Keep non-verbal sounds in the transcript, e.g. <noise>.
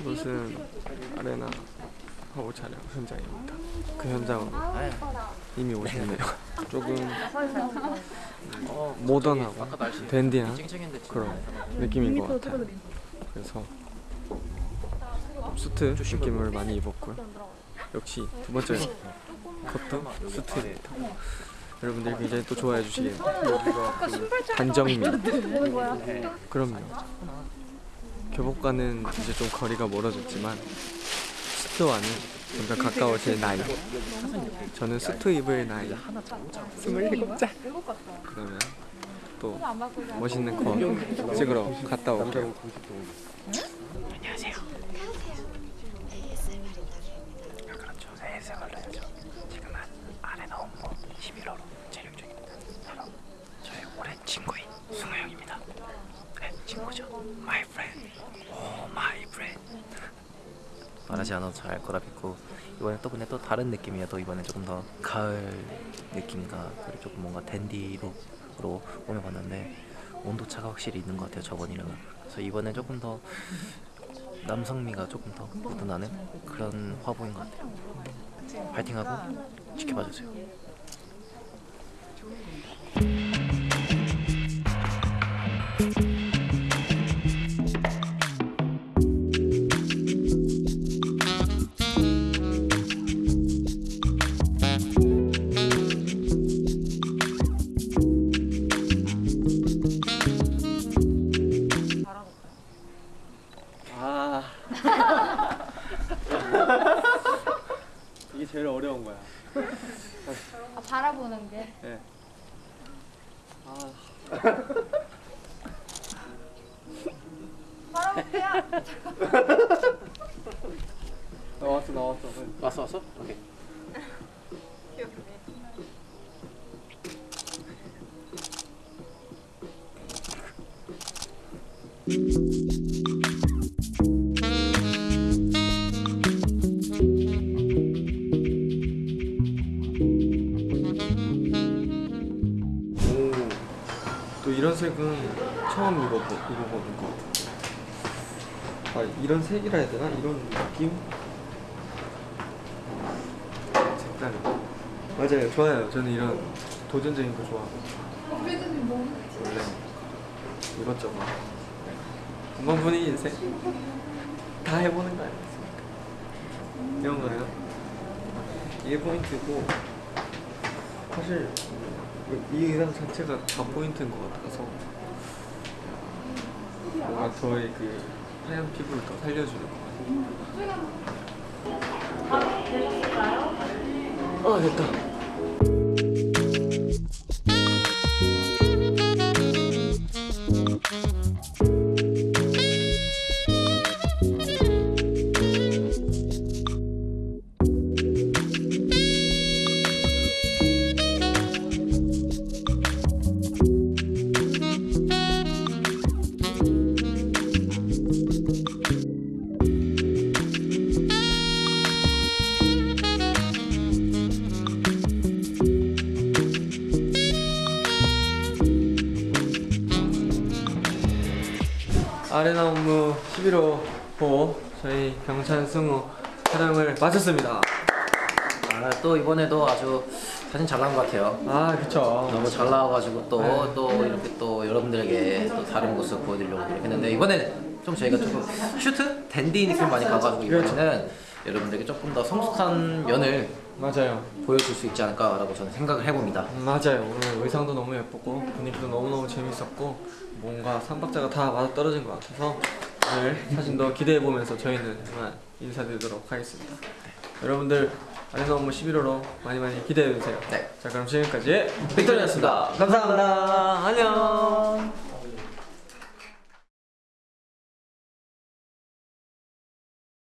이곳은 아레나 화보 촬영 현장입니다. 그 현장으로 이미 오셨네요. <laughs> 조금 어, 모던하고 댄디한 그런 느낌인 것 같아요. 그래서 수트 느낌을 많이 입었고요. 역시 두 번째 컷도 수트입니다. 여러분들 굉장히 또 좋아해 주시겠네요. 여기가 그 단정미. 그럼요. 교복과는 이제 좀 거리가 멀어졌지만 수트와는 점점 가까워질 나이. 저는 수트 입을 나이 27살. 그러면 또 멋있는 거 찍으러 갔다 올게요. 그렇죠 새해새 걸려야죠 지금은 아레나 홍보 11호로 촬영 중입니다 바로 저의 오랜 친구인 승우 형입니다 네 친구죠. My friend. Oh my friend. 말하지 않아도 잘 알 거라 믿고 이번에 또 근데 또 다른 느낌이에요. 또 이번에 조금 더 가을 느낌과 그리고 조금 뭔가 댄디룩으로 꾸며봤는데 온도 차가 확실히 있는 것 같아요 저번이랑은. 그래서 이번에 조금 더 남성미가 조금 더 묻어나는 그런 화보인 것 같아요. 파이팅하고 지켜봐 주세요. 아 바라보는 게. 네. 아 바라볼게요. <laughs> 나왔어 나왔어. 왔어 왔어? 오케이. 오또 이런 색은 처음 입어보 입어보는 것 같아. 아 이런 색이라 해야 되나? 이런 느낌? 색깔이 맞아요 좋아요 저는 이런 도전적인 거 좋아하고 원래 이것저것 분위기 인생 다 해보는 거 아니겠습니까? 이런 거요 이게 포인트고 사실 이 의상 자체가 다 포인트인 것 같아서 뭔가 저의 그 하얀 피부를 더 살려주는 것 같아요. 아 됐다. 아레나 업무 11호 호 저희 경찬 승우 촬영을 마쳤습니다. 아, 또 이번에도 아주 사진 잘 나온 것 같아요. 아 그쵸. 너무 잘 나와가지고 또 네. 또 이렇게 또 여러분들에게 또 다른 모습 보여드리려고 이렇게 했는데 이번에 좀 저희가 조금 슈트 댄디 느낌 많이 가가지고 이번에는 여러분들에게 조금 더 성숙한 면을 맞아요. 보여줄 수 있지 않을까라고 저는 생각을 해봅니다. 음, 맞아요. 오늘 의상도 너무 예뻤고 분위기도 너무너무 재밌었고 뭔가 삼박자가 다 맞아 떨어진 것 같아서 오늘 사진도 기대해 보면서 저희는 그만 인사드리도록 하겠습니다. 여러분들 아레나 업무 11호로 많이 많이 기대해 주세요. 네. 자 그럼 지금까지 빅터리였습니다. 감사합니다. 안녕.